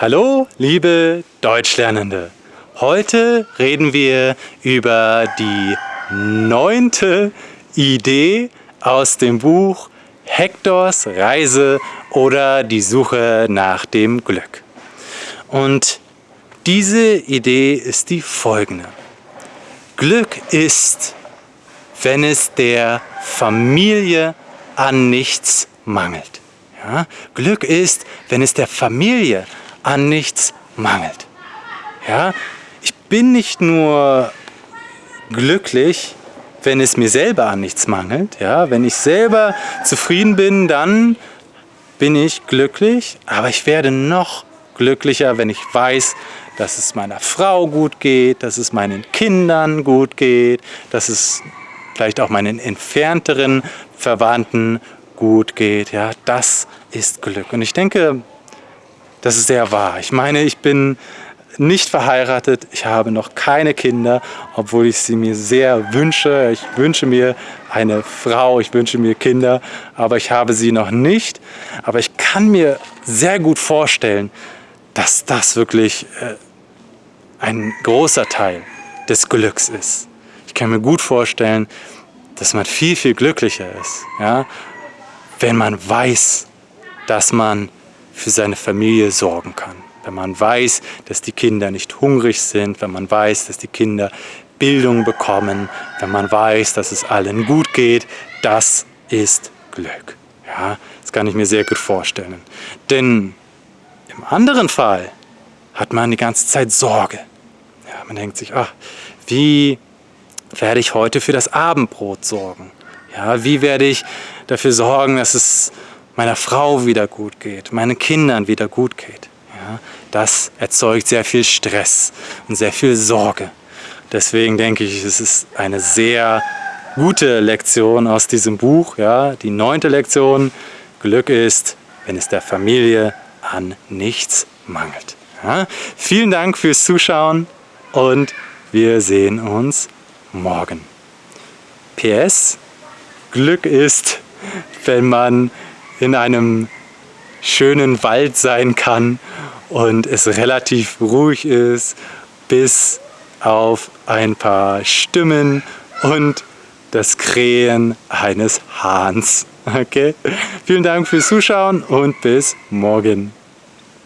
Hallo, liebe Deutschlernende. Heute reden wir über die neunte Idee aus dem Buch Hektors Reise oder die Suche nach dem Glück. Und diese Idee ist die folgende. Glück ist, wenn es der Familie an nichts mangelt. Ja? Glück ist, wenn es der Familie an nichts mangelt. Ja? Ich bin nicht nur glücklich, wenn es mir selber an nichts mangelt. Ja? Wenn ich selber zufrieden bin, dann bin ich glücklich, aber ich werde noch glücklicher, wenn ich weiß, dass es meiner Frau gut geht, dass es meinen Kindern gut geht, dass es vielleicht auch meinen entfernteren Verwandten gut geht. Ja, das ist Glück. Und ich denke, das ist sehr wahr. Ich meine, ich bin nicht verheiratet, ich habe noch keine Kinder, obwohl ich sie mir sehr wünsche. Ich wünsche mir eine Frau, ich wünsche mir Kinder, aber ich habe sie noch nicht. Aber ich kann mir sehr gut vorstellen, dass das wirklich äh, ein großer Teil des Glücks ist. Ich kann mir gut vorstellen, dass man viel, viel glücklicher ist, ja, wenn man weiß, dass man für seine Familie sorgen kann. Wenn man weiß, dass die Kinder nicht hungrig sind, wenn man weiß, dass die Kinder Bildung bekommen, wenn man weiß, dass es allen gut geht, das ist Glück. Ja, das kann ich mir sehr gut vorstellen. Denn im anderen Fall hat man die ganze Zeit Sorge. Ja, man denkt sich, ach, wie werde ich heute für das Abendbrot sorgen? Ja, wie werde ich dafür sorgen, dass es meiner Frau wieder gut geht, meinen Kindern wieder gut geht? Ja, das erzeugt sehr viel Stress und sehr viel Sorge. Deswegen denke ich, es ist eine sehr gute Lektion aus diesem Buch. Ja, die neunte Lektion, Glück ist, wenn es der Familie an nichts mangelt. Ja, vielen Dank fürs Zuschauen und wir sehen uns morgen. PS, Glück ist, wenn man in einem schönen Wald sein kann und es relativ ruhig ist, bis auf ein paar Stimmen und das Krähen eines Hahns. Okay? Vielen Dank fürs Zuschauen und bis morgen.